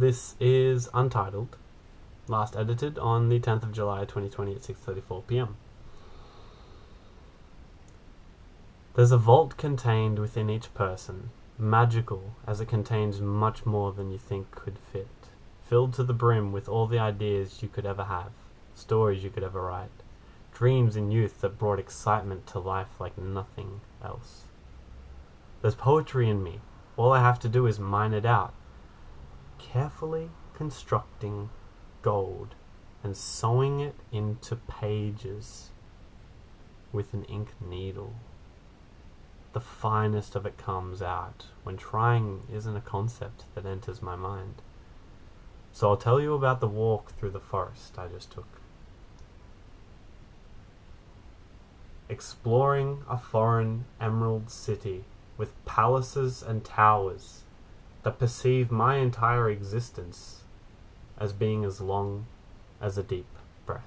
This is Untitled, last edited on the 10th of July 2020 at 6:34 p.m. There's a vault contained within each person, magical as it contains much more than you think could fit, filled to the brim with all the ideas you could ever have, stories you could ever write, dreams in youth that brought excitement to life like nothing else. There's poetry in me. All I have to do is mine it out, carefully constructing gold and sewing it into pages with an ink needle. The finest of it comes out when trying isn't a concept that enters my mind. So I'll tell you about the walk through the forest I just took. Exploring a foreign emerald city with palaces and towers that perceive my entire existence as being as long as a deep breath.